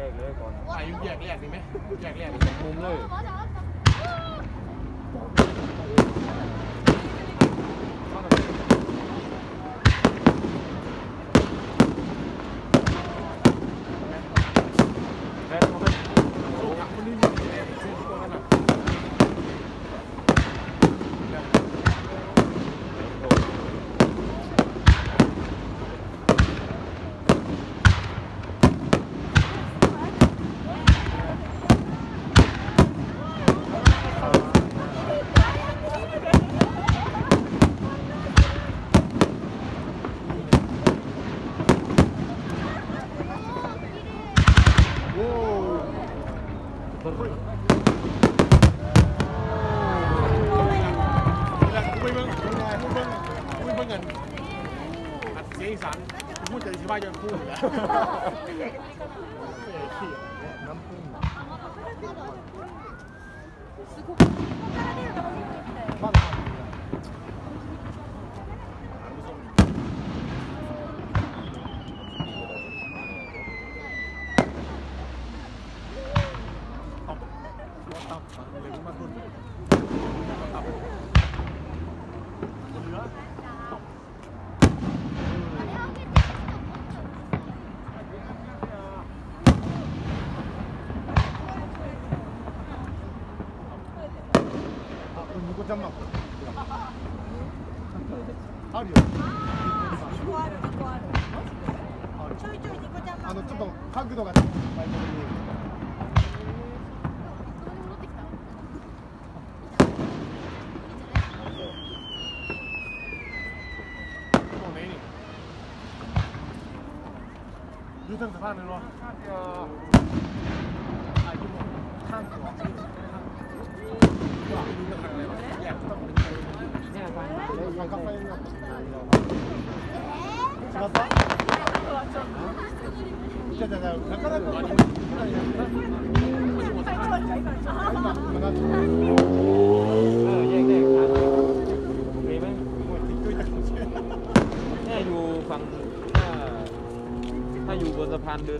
แรกเลยก่อน ถ่ายยุ่งแยกแรกดีไหมแยกแรกมุมเลย เวลากูไปเบิ่งกูไปเบิ่งกูไปเบิ่งเงินอัดเสียงอีสานกูพูดแต่สิว่าจะพูดอยู่แล้ว น้ำผึ้งบ้า 個ある2個あるあるちょいちょいニコちゃんマークあのちょっと角度が凳子放着说，那个啊，一看，なかなか。นสะพานเดิ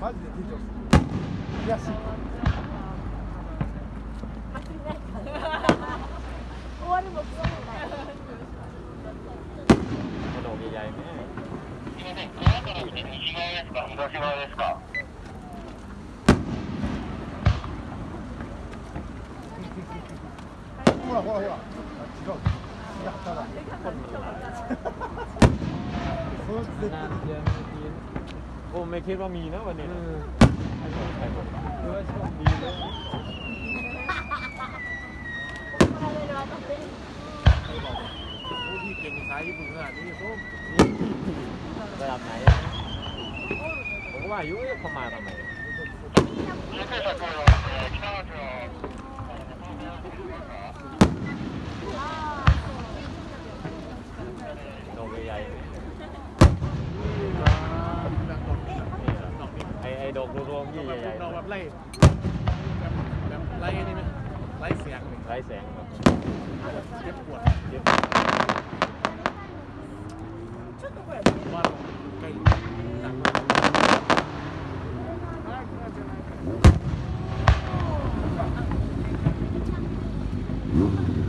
マジで出てほしい悔しい終わるも終わるもないこのお見合いねほらほらほら違うやっただ โอ้ไม่คิดว่ามีนะวันนี้นะให้หมดให้หมดหรือว่าโชคดีเลยผู้ที่เก่งสายญี่ปุ่นขนาดนี้ส้มระดับไหนอะผมก็ว่าอายุเขามาทำไมโดดใหญ่ๆนี่ ดังตกนี่ เหรอ ดอกนี้ ไอไอ ดอกรวมๆยี่ใหญ่ดอกแบบไล่แบบแบบไล่นี่ไหมไล่เสียงหนึ่งๆไร้แสงแบบเจ็บปวดเยอะว่าใกล้หนักมากあ